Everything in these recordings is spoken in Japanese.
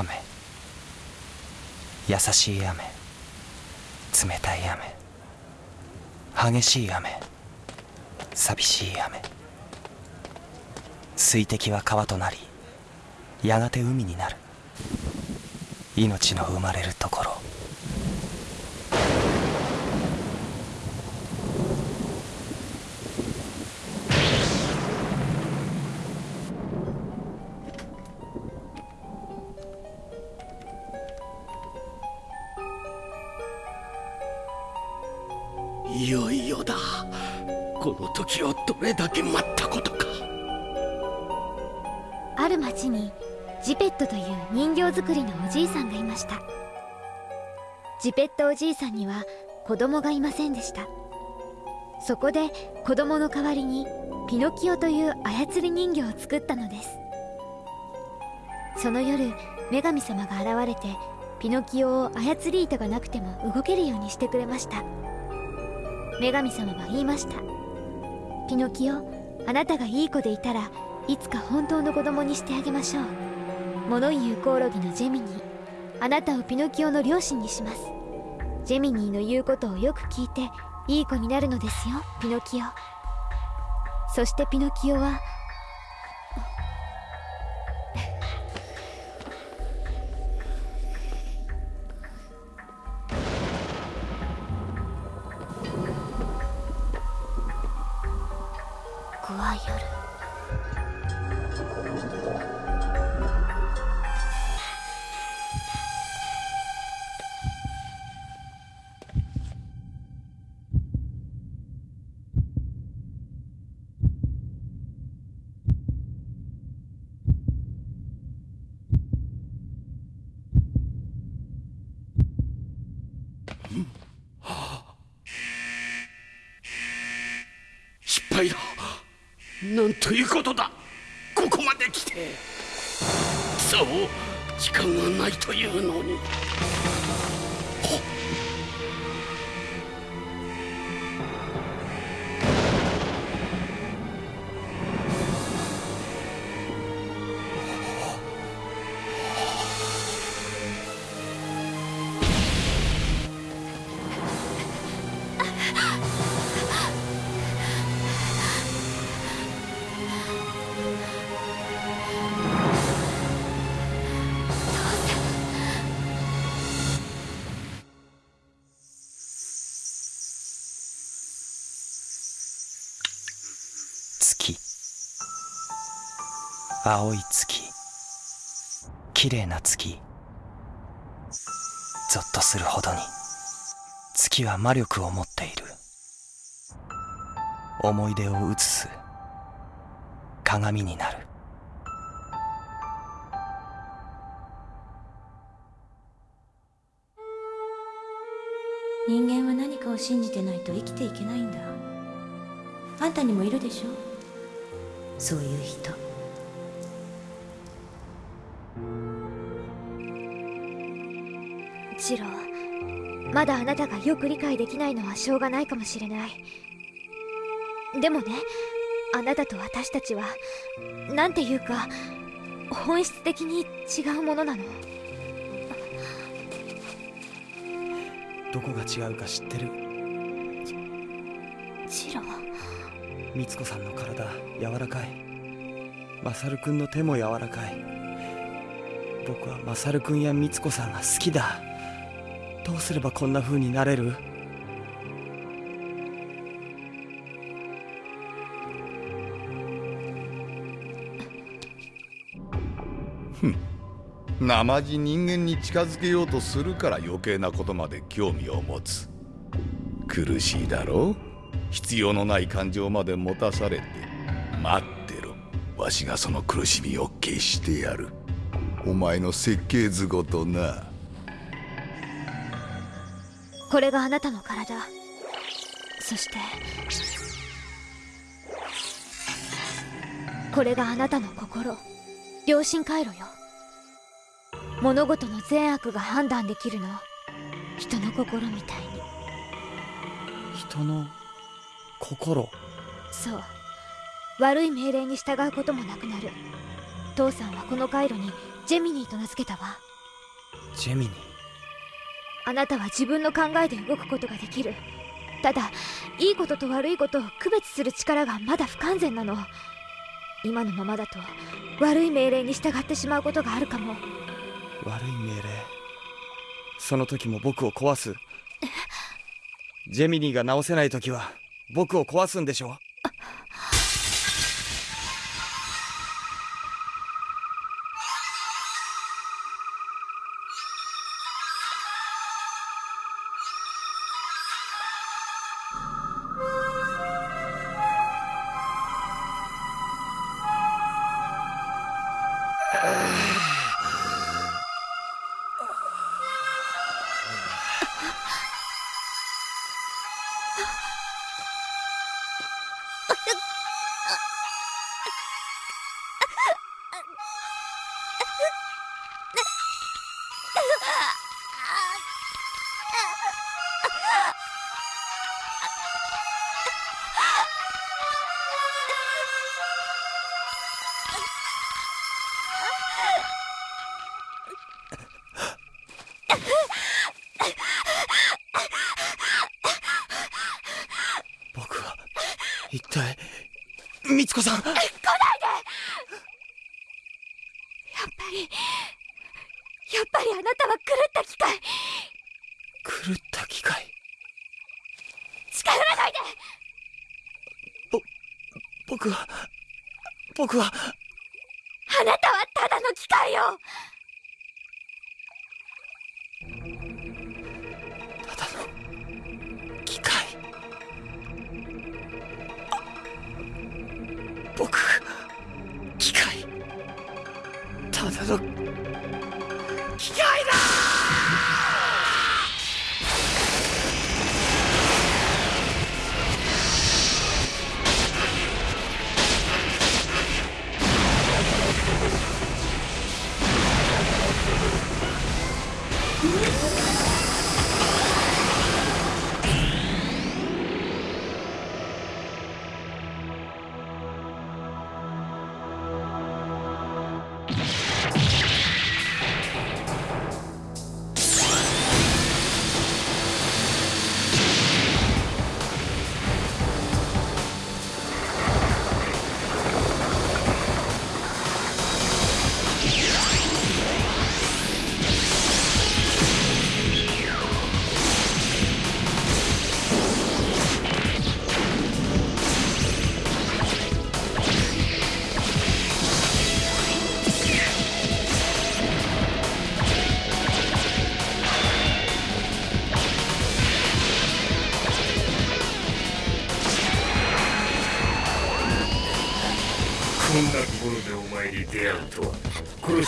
雨。優しい雨。冷たい雨。激しい雨。寂しい雨。水滴は川となりやがて海になる。命の生まれるところ。いよいよだ。この時をどれだけ待ったことか。ある町にジペットという人形作りのおじいさんがいました。ジペットおじいさんには子供がいませんでした。そこで子供の代わりにピノキオという操り人形を作ったのです。その夜女神様が現れてピノキオを操り糸がなくても動けるようにしてくれました。女神様は言いました。ピノキオあなたがいい子でいたらいつか本当の子供にしてあげましょう。物言うコオロギのジェミニーあなたをピノキオの両親にします。ジェミニーの言うことをよく聞いていい子になるのですよピノキオ。そしてピノキオは失敗だなんということだ。ここまで来て。そう時間がないというのに。青い月。綺麗な月。ゾッとするほどに。月は魔力を持っている。思い出を映す。鏡になる。人間は何かを信じてないと生きていけないんだ。あんたにもいるでしょ。そういう人。まだあなたがよく理解できないのはしょうがないかもしれない。でもねあなたと私たちはなんていうか本質的に違うものなの。どこが違うか知ってる？ジローみつこさんの体柔らかい。マサルくんの手も柔らかい。僕はマサルくんやみつこさんが好きだどうすればこんな風になれる？生地人間に近づけようとするから余計なことまで興味を持つ。苦しいだろ？う必要のない感情まで持たされて。待ってろ。わしがその苦しみを消してやる。お前の設計図ごとな。これがあなたの体。そしてこれがあなたの心。良心回路よ。物事の善悪が判断できるの。人の心みたいに。人の心？そう。悪い命令に従うこともなくなる。父さんはこの回路にジェミニーと名付けたわ。ジェミニあなたは自分の考えで動くことができる。ただいいことと悪いことを区別する力がまだ不完全なの。今のままだと悪い命令に従ってしまうことがあるかも。悪い命令？その時も僕を壊す？ジェミニーが直せない時は僕を壊すんでしょ美津子さん。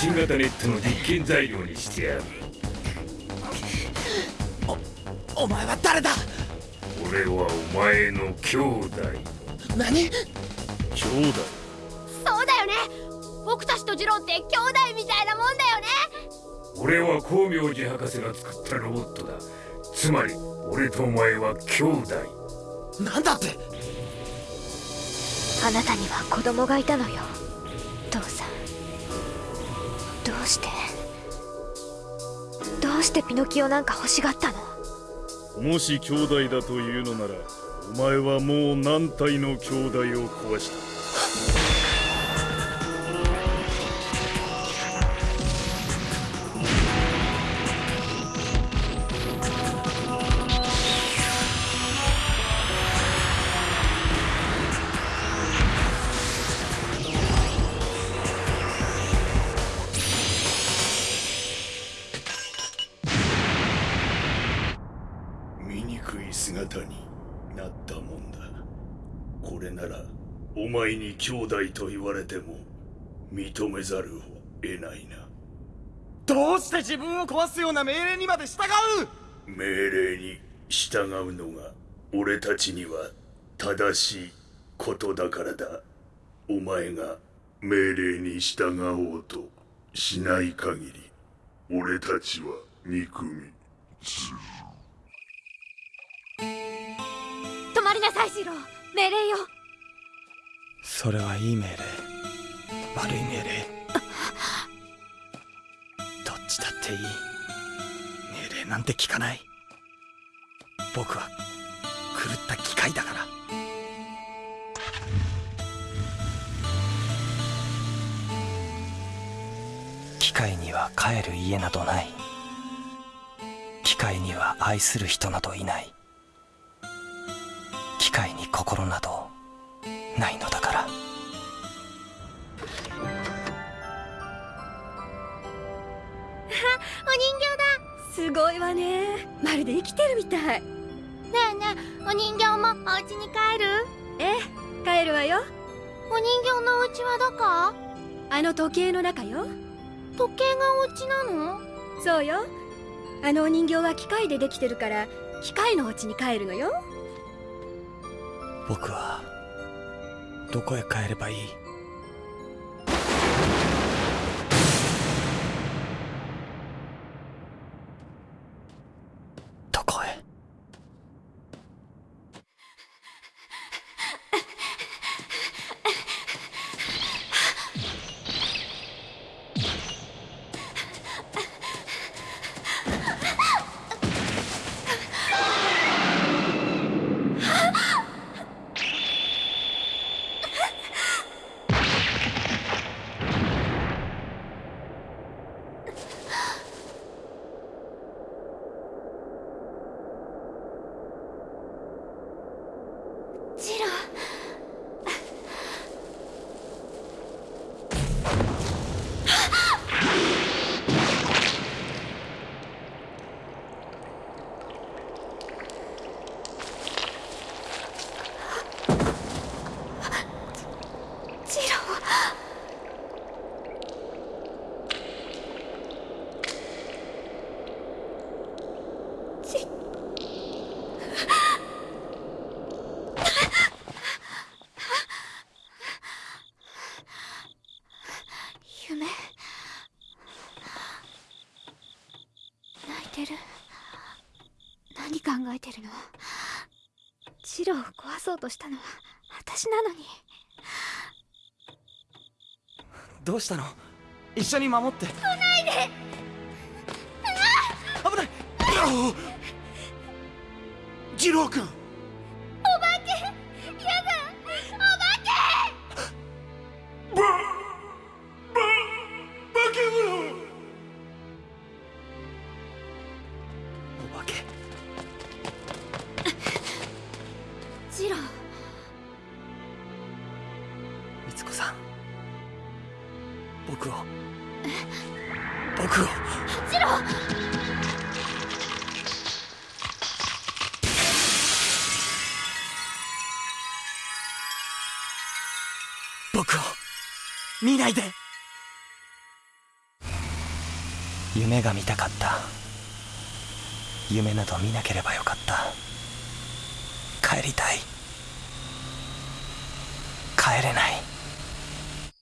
新型ネットの実験材料にしてやる。お前は誰だ？俺はお前の兄弟。何？兄弟。そうだよね。僕たちとジローって兄弟みたいなもんだよね。俺は光明寺博士が作ったロボットだ。つまり俺とお前は兄弟。なんだって？あなたには子供がいたのよ。父さん。どうして？どうしてピノキオなんか欲しがったの？もし兄弟だというのならお前はもう何体の兄弟を壊した？お前に兄弟と言われても認めざるを得ないな。どうして自分を壊すような命令にまで従う？命令に従うのが俺たちには正しいことだからだ。お前が命令に従おうとしない限り俺たちは憎み。止まりなさいジロ。ー命令よそれはいい命令。悪い命令。したっていい。命令なんて聞かない。僕は狂った機械だから。機械には帰る家などない。機械には愛する人などいない。機械に心などないのだ。すごいわね。まるで生きてるみたい。ねえねえお人形もお家に帰る？ええ帰るわよ。お人形のお家はどこ？あの時計の中よ。時計がお家なの？そうよ。あのお人形は機械でできてるから機械のお家に帰るのよ。僕はどこへ帰ればいいどこへジロジロジ夢泣いてる何考えてるの？ジローを壊そうとしたのは私なのに。どうしたの？一緒に守って。来ないで！危ない！二郎君夢が見たかった。夢など見なければよかった。帰りたい。帰れない。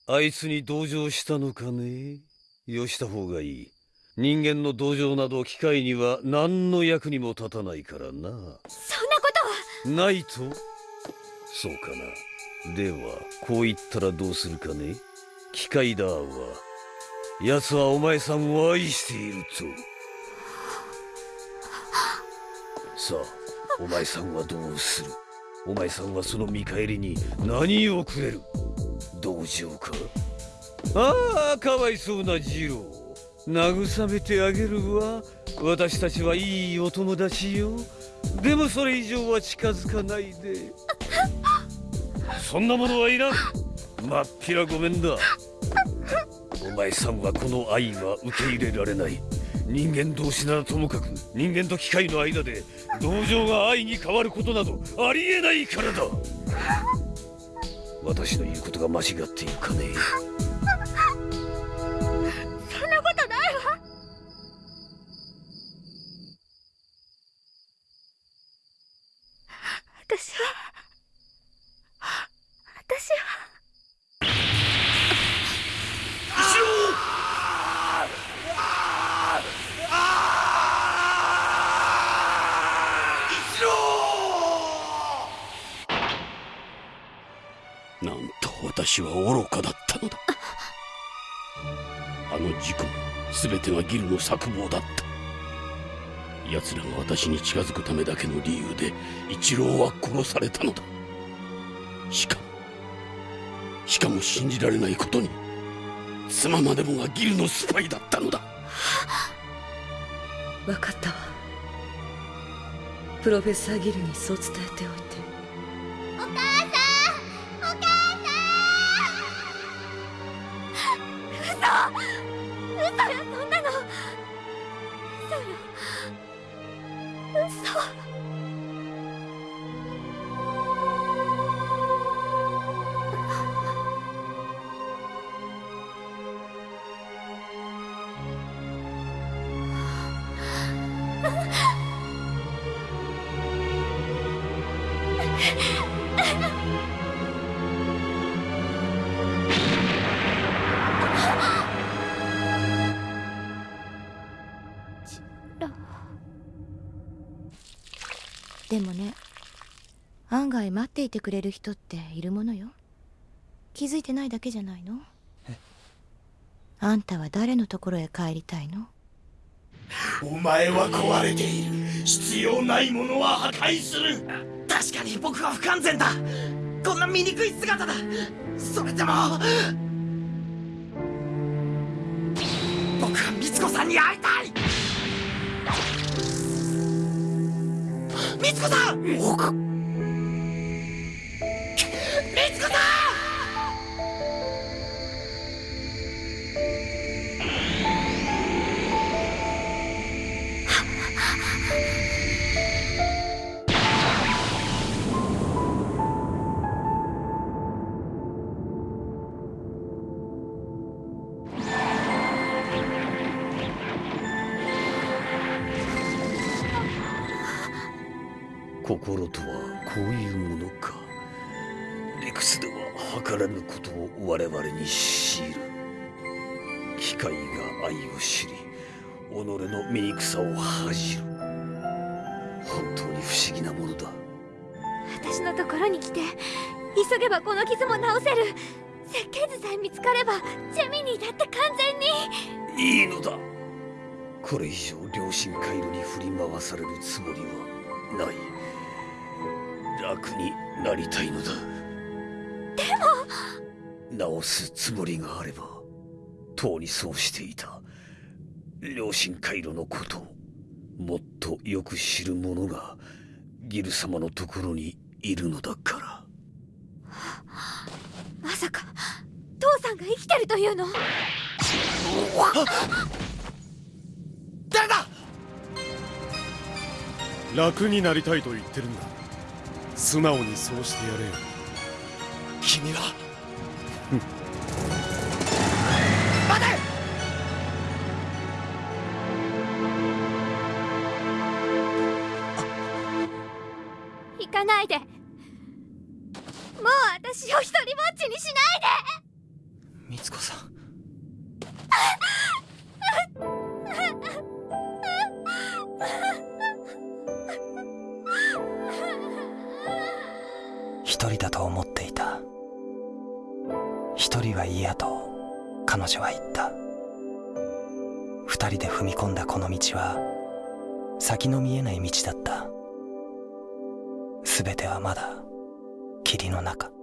あいつに同情したのかね？よした方がいい。人間の同情など機械には何の役にも立たないからな。そんなことは。ないと？そうかな。ではこう言ったらどうするかね？機械だは奴はお前さんを愛していると。さあお前さんはどうする？お前さんはその見返りに何をくれる？同情か？ああかわいそうなジロー慰めてあげるわ。私たちはいいお友達よ。でもそれ以上は近づかないで。そんなものはいらん。まっぴらごめんだ。お前さんはこの愛は受け入れられない。人間同士ならともかく人間と機械の間で同情が愛に変わることなどありえないからだ。私の言うことが間違っているかね私は愚かだったのだ。あの事故も全てがギルの策謀だった。奴らが私に近づくためだけの理由で一郎は殺されたのだ。しかもしかも信じられないことに妻までもがギルのスパイだったのだ。分かったわ。プロフェッサーギルにそう伝えておいて。でもね案外待っていてくれる人っているものよ。気づいてないだけじゃないの？あんたは誰のところへ帰りたいの？お前は壊れている。必要ないものは破壊する。確かに僕は不完全だ。こんな醜い姿だ。それでも僕は美津子さんに会いたい美津子さん！に強いる。機械が愛を知り己の醜さを恥じる。本当に不思議なものだ。私のところに来て急げばこの傷も治せる。設計図さえ見つかればジェミニーだって完全に。いいのだ。これ以上良心回路に振り回されるつもりはない。楽になりたいのだ。でも直すつもりがあればとうにそうしていた良心回路のことをもっとよく知る者がギル様のところにいるのだから。まさか父さんが生きてるというの？誰だ？楽になりたいと言ってるんだ素直にそうしてやれよ。君は待霧の中。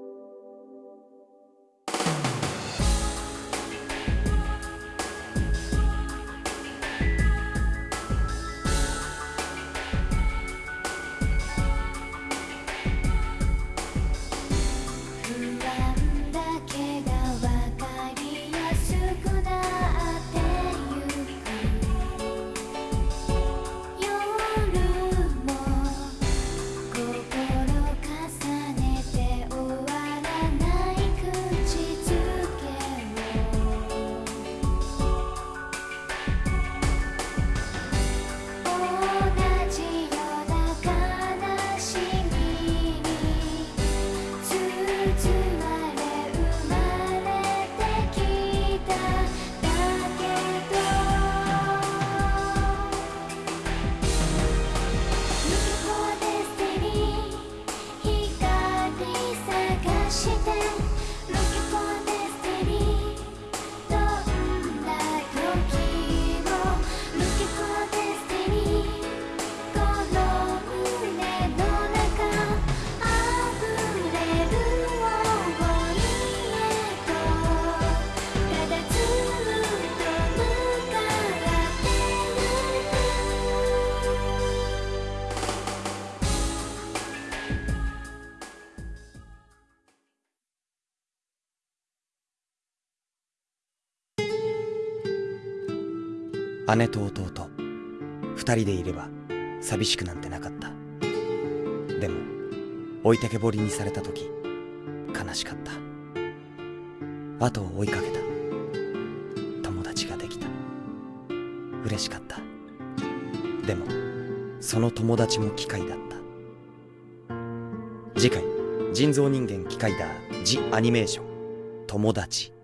姉と弟。二人でいれば寂しくなんてなかった。でも置いてけぼりにされた時悲しかった。後を追いかけた。友達ができた。嬉しかった。でもその友達も機械だった。次回人造人間機械だ。ジ・アニメーション。友達。